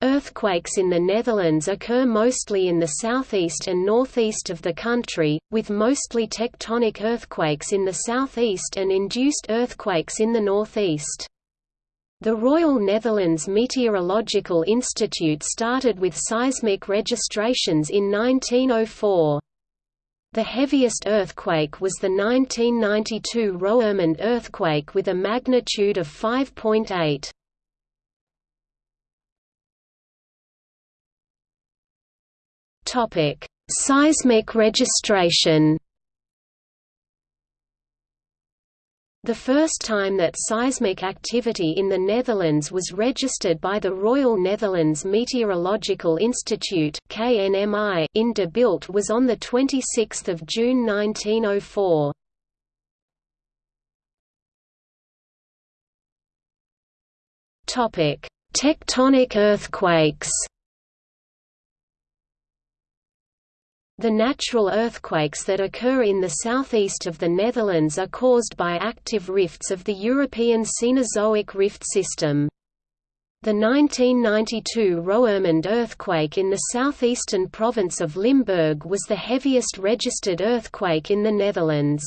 Earthquakes in the Netherlands occur mostly in the southeast and northeast of the country, with mostly tectonic earthquakes in the southeast and induced earthquakes in the northeast. The Royal Netherlands Meteorological Institute started with seismic registrations in 1904. The heaviest earthquake was the 1992 Roermond earthquake with a magnitude of 5.8. Topic: Seismic registration. The first time that seismic activity in the Netherlands was registered by the Royal Netherlands Meteorological Institute (KNMI) in De Bilt was on the 26th of June 1904. Topic: Tectonic earthquakes. The natural earthquakes that occur in the southeast of the Netherlands are caused by active rifts of the European Cenozoic rift system. The 1992 Roermond earthquake in the southeastern province of Limburg was the heaviest registered earthquake in the Netherlands.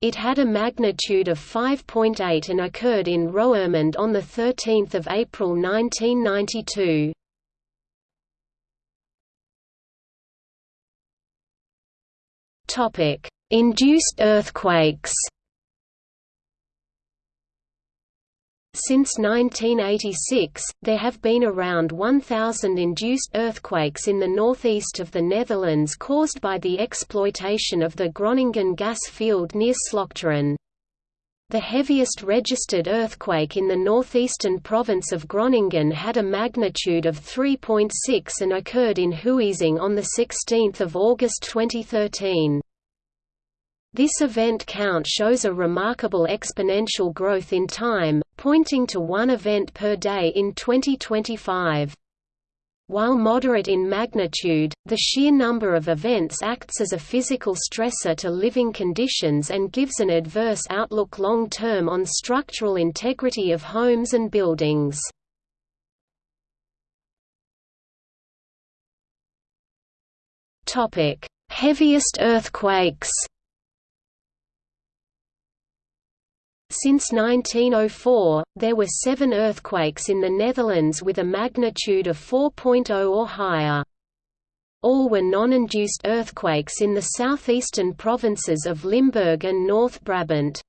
It had a magnitude of 5.8 and occurred in Roermond on 13 April 1992. Topic: Induced earthquakes. Since 1986, there have been around 1,000 induced earthquakes in the northeast of the Netherlands caused by the exploitation of the Groningen gas field near Slochteren. The heaviest registered earthquake in the northeastern province of Groningen had a magnitude of 3.6 and occurred in Huizing on 16 August 2013. This event count shows a remarkable exponential growth in time, pointing to one event per day in 2025. While moderate in magnitude, the sheer number of events acts as a physical stressor to living conditions and gives an adverse outlook long-term on structural integrity of homes and buildings. Heaviest earthquakes Since 1904, there were seven earthquakes in the Netherlands with a magnitude of 4.0 or higher. All were non-induced earthquakes in the southeastern provinces of Limburg and North Brabant.